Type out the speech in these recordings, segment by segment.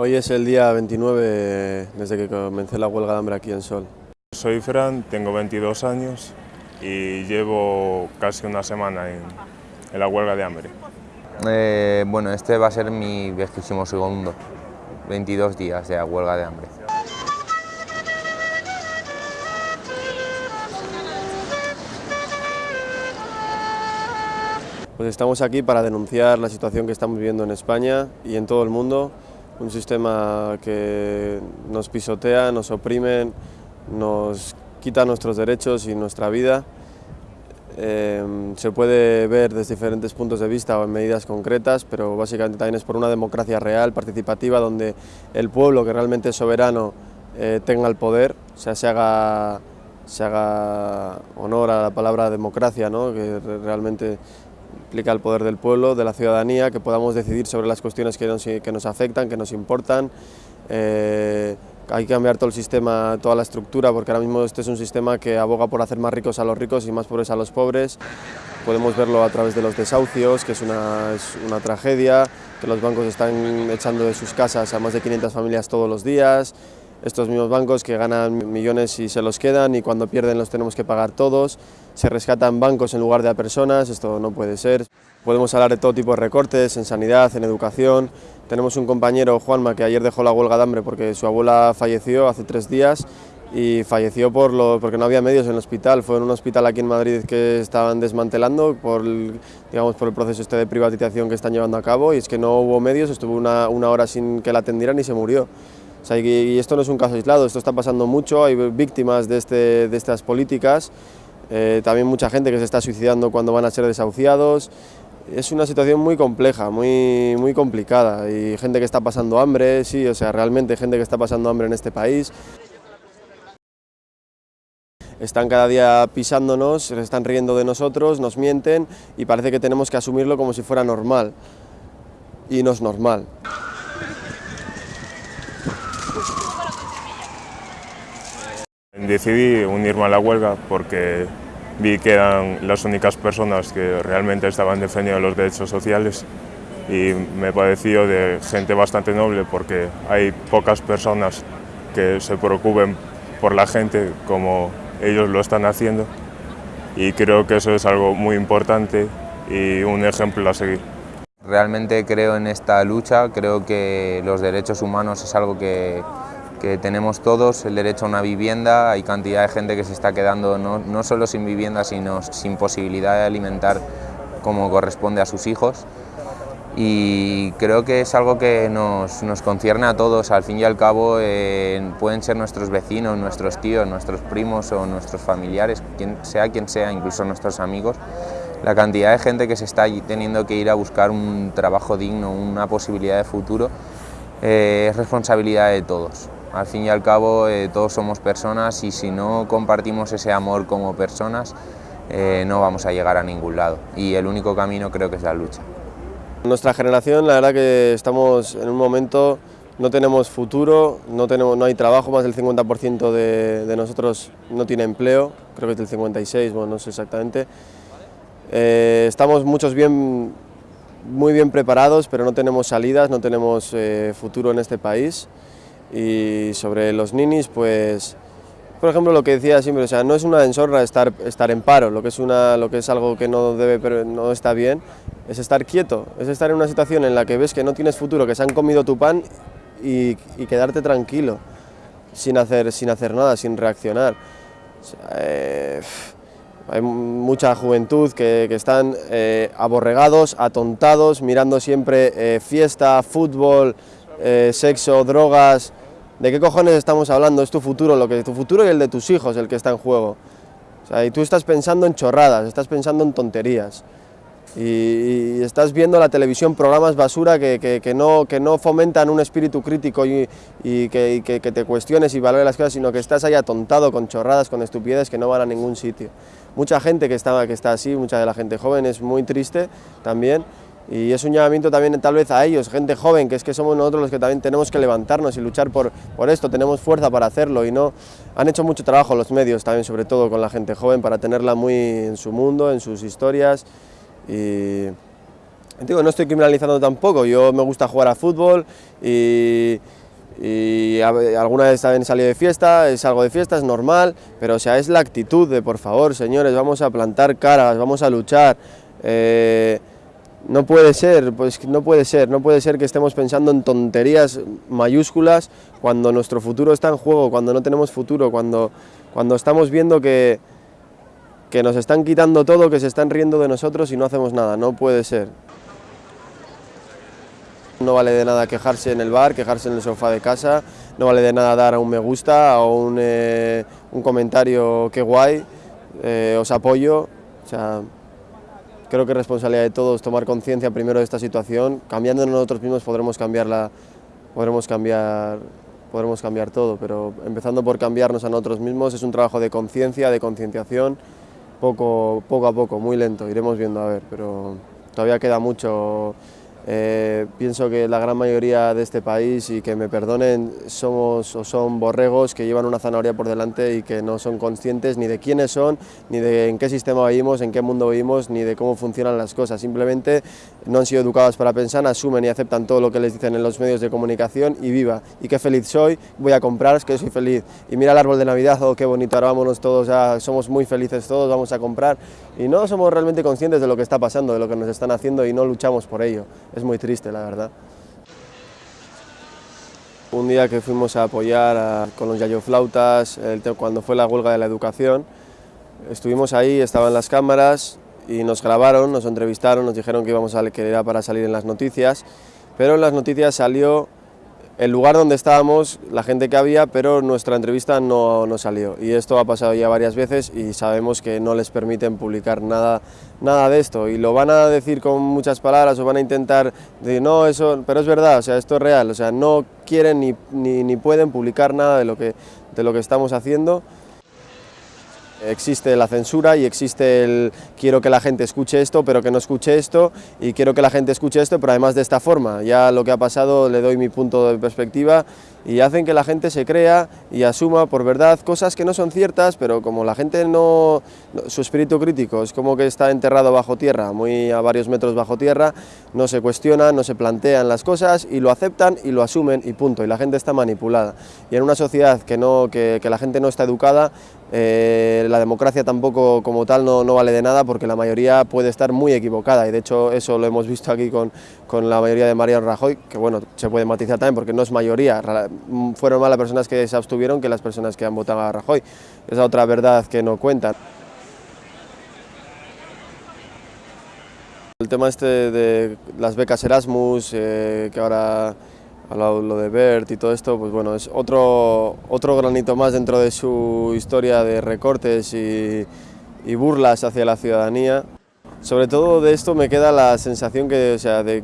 Hoy es el día 29 desde que comencé la huelga de hambre aquí en Sol. Soy Fran, tengo 22 años y llevo casi una semana en, en la huelga de hambre. Eh, bueno, este va a ser mi vigésimo segundo, 22 días de huelga de hambre. Pues estamos aquí para denunciar la situación que estamos viviendo en España y en todo el mundo, un sistema que nos pisotea, nos oprime, nos quita nuestros derechos y nuestra vida. Eh, se puede ver desde diferentes puntos de vista o en medidas concretas, pero básicamente también es por una democracia real, participativa, donde el pueblo que realmente es soberano eh, tenga el poder, o sea, se haga, se haga honor a la palabra democracia, ¿no? que realmente implica el poder del pueblo, de la ciudadanía, que podamos decidir sobre las cuestiones que nos, que nos afectan, que nos importan. Eh, hay que cambiar todo el sistema, toda la estructura, porque ahora mismo este es un sistema que aboga por hacer más ricos a los ricos y más pobres a los pobres. Podemos verlo a través de los desahucios, que es una, es una tragedia, que los bancos están echando de sus casas a más de 500 familias todos los días, estos mismos bancos que ganan millones y se los quedan y cuando pierden los tenemos que pagar todos, se rescatan bancos en lugar de a personas, esto no puede ser. Podemos hablar de todo tipo de recortes, en sanidad, en educación. Tenemos un compañero, Juanma, que ayer dejó la huelga de hambre porque su abuela falleció hace tres días y falleció por lo, porque no había medios en el hospital. Fue en un hospital aquí en Madrid que estaban desmantelando por el, digamos, por el proceso este de privatización que están llevando a cabo y es que no hubo medios, estuvo una, una hora sin que la atendieran y se murió. O sea, y esto no es un caso aislado, esto está pasando mucho, hay víctimas de, este, de estas políticas, eh, también mucha gente que se está suicidando cuando van a ser desahuciados. Es una situación muy compleja, muy, muy complicada y gente que está pasando hambre, sí, o sea, realmente gente que está pasando hambre en este país. Están cada día pisándonos, se están riendo de nosotros, nos mienten y parece que tenemos que asumirlo como si fuera normal. Y no es normal. Decidí unirme a la huelga porque vi que eran las únicas personas que realmente estaban defendiendo los derechos sociales y me pareció de gente bastante noble porque hay pocas personas que se preocupen por la gente como ellos lo están haciendo y creo que eso es algo muy importante y un ejemplo a seguir. Realmente creo en esta lucha, creo que los derechos humanos es algo que, que tenemos todos, el derecho a una vivienda, hay cantidad de gente que se está quedando no, no solo sin vivienda, sino sin posibilidad de alimentar como corresponde a sus hijos. Y creo que es algo que nos, nos concierne a todos, al fin y al cabo eh, pueden ser nuestros vecinos, nuestros tíos, nuestros primos o nuestros familiares, quien sea quien sea, incluso nuestros amigos, la cantidad de gente que se está teniendo que ir a buscar un trabajo digno, una posibilidad de futuro, eh, es responsabilidad de todos. Al fin y al cabo eh, todos somos personas y si no compartimos ese amor como personas eh, no vamos a llegar a ningún lado y el único camino creo que es la lucha. Nuestra generación la verdad que estamos en un momento, no tenemos futuro, no, tenemos, no hay trabajo, más del 50% de, de, nosotros no tiene empleo, creo que es del 56, bueno no sé exactamente. Eh, estamos muchos bien, muy bien preparados pero no tenemos salidas, no tenemos eh, futuro en este país y sobre los ninis, pues, por ejemplo, lo que decía siempre, o sea, no es una deshonra estar, estar en paro, lo que, es una, lo que es algo que no, debe, pero no está bien, es estar quieto, es estar en una situación en la que ves que no tienes futuro, que se han comido tu pan y, quedarte tranquilo, sin hacer, sin hacer nada, sin reaccionar. O eh, hay mucha juventud que, que están eh, aborregados, atontados, mirando siempre eh, fiesta, fútbol, eh, sexo, drogas, ¿de qué cojones estamos hablando? Es tu futuro, lo que, tu futuro y el de tus hijos el que está en juego. Y tú estás pensando en chorradas, estás pensando en tonterías. Y, estás viendo la televisión programas basura que, que, que, no, que no fomentan un espíritu crítico y, y que, que, te cuestiones y valores las cosas, sino que estás ahí atontado con chorradas, con estupideces que no van a ningún sitio. Mucha gente que está, que está así, mucha de la gente joven es muy triste también y es un llamamiento también tal vez a ellos, gente joven, que es que somos nosotros los que también tenemos que levantarnos y luchar por, por esto, tenemos fuerza para hacerlo y no... Han hecho mucho trabajo los medios también, sobre todo con la gente joven, para tenerla muy en su mundo, en sus historias. Y, Digo, no estoy criminalizando tampoco, yo me gusta jugar a fútbol y, y alguna vez también salido de fiesta, es algo de fiesta, es normal, pero o sea, es la actitud de por favor, señores, vamos a plantar caras, vamos a luchar. Eh, no puede ser, pues no puede ser, no puede ser que estemos pensando en tonterías mayúsculas cuando nuestro futuro está en juego, cuando no tenemos futuro, cuando, cuando estamos viendo que, que nos están quitando todo, que se están riendo de nosotros y no hacemos nada, no puede ser. No vale de nada quejarse en el bar, quejarse en el sofá de casa, no vale de nada dar a un me gusta o un, eh, un comentario que guay, eh, os apoyo, o sea, creo que es responsabilidad de todos tomar conciencia primero de esta situación, cambiando nosotros mismos podremos cambiarla, podremos cambiar, podremos cambiar todo, pero empezando por cambiarnos a nosotros mismos es un trabajo de conciencia, de concienciación, poco, poco a poco, muy lento, iremos viendo a ver, pero todavía queda mucho eh, pienso que la gran mayoría de este país, y que me perdonen, somos o son borregos que llevan una zanahoria por delante y que no son conscientes ni de quiénes son, ni de en qué sistema vivimos, en qué mundo vivimos, ni de cómo funcionan las cosas. Simplemente no han sido educados para pensar, asumen y aceptan todo lo que les dicen en los medios de comunicación y viva. Y qué feliz soy, voy a comprar, es que soy feliz. Y mira el árbol de Navidad, oh qué bonito, ahora vámonos todos, somos muy felices todos, vamos a comprar. Y no somos realmente conscientes de lo que está pasando, de lo que nos están haciendo y no luchamos por ello es muy triste, la verdad. Un día que fuimos a apoyar con los yayoflautas, cuando fue la huelga de la educación, estuvimos ahí, estaban las cámaras y nos grabaron, nos entrevistaron, nos dijeron que íbamos a que era para salir en las noticias, pero en las noticias salió el lugar donde estábamos, la gente que había, pero nuestra entrevista no, no, salió. Y esto ha pasado ya varias veces y sabemos que no les permiten publicar nada, nada de esto. Y lo van a decir con muchas palabras o van a intentar decir, no, eso, pero es verdad, o sea, esto es real. O sea, no quieren ni, ni, ni pueden publicar nada de lo que, de lo que estamos haciendo. Existe la censura y existe el quiero que la gente escuche esto, pero que no escuche esto, y quiero que la gente escuche esto, pero además de esta forma. Ya lo que ha pasado le doy mi punto de perspectiva y hacen que la gente se crea y asuma por verdad cosas que no son ciertas, pero como la gente no, su espíritu crítico es como que está enterrado bajo tierra, muy a varios metros bajo tierra, no se cuestionan, no se plantean las cosas y lo aceptan y lo asumen y punto, y la gente está manipulada. Y en una sociedad que, no, que, que la gente no está educada, eh, la democracia tampoco como tal no, no, vale de nada porque la mayoría puede estar muy equivocada y de hecho eso lo hemos visto aquí con, con la mayoría de Mariano Rajoy, que bueno, se puede matizar también porque no es mayoría, fueron más las personas que se abstuvieron que las personas que han votado a Rajoy, esa otra verdad que no cuentan. El tema este de las becas Erasmus, eh, que ahora hablado de Bert y todo esto, pues bueno, es otro, otro granito más dentro de su historia de recortes y, burlas hacia la ciudadanía. Sobre todo de esto me queda la sensación que, o sea, de,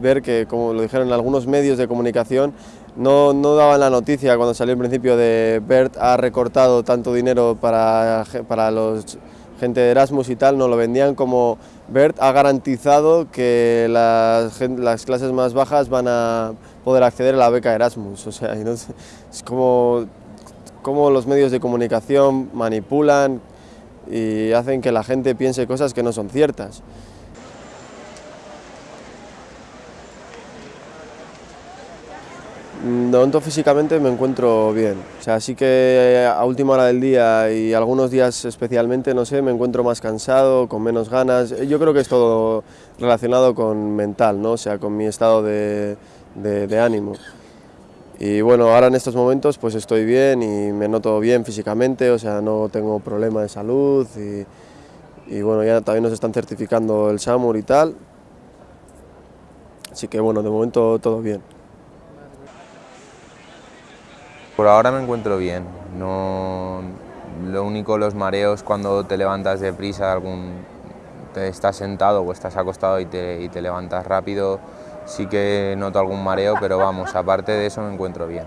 ver que, como lo dijeron algunos medios de comunicación, no, no daban la noticia cuando salió el principio de Bert ha recortado tanto dinero para, para los gente de Erasmus y tal, no lo vendían como Bert ha garantizado que las, las clases más bajas van a poder acceder a la beca Erasmus. O sea, es como, como los medios de comunicación manipulan y hacen que la gente piense cosas que no son ciertas. De momento físicamente me encuentro bien, o sea, sí que a última hora del día y algunos días especialmente, no sé, me encuentro más cansado, con menos ganas, yo creo que es todo relacionado con mental, ¿no? o sea, con mi estado de, de, de ánimo. Y bueno, ahora en estos momentos pues estoy bien y me noto bien físicamente, o sea, no tengo problema de salud y, y bueno, ya también nos están certificando el SAMUR y tal, así que bueno, de momento todo bien. Por ahora me encuentro bien, no, lo único los mareos cuando te levantas deprisa, algún, te estás sentado o estás acostado y te, y te levantas rápido, sí que noto algún mareo, pero vamos, aparte de eso me encuentro bien.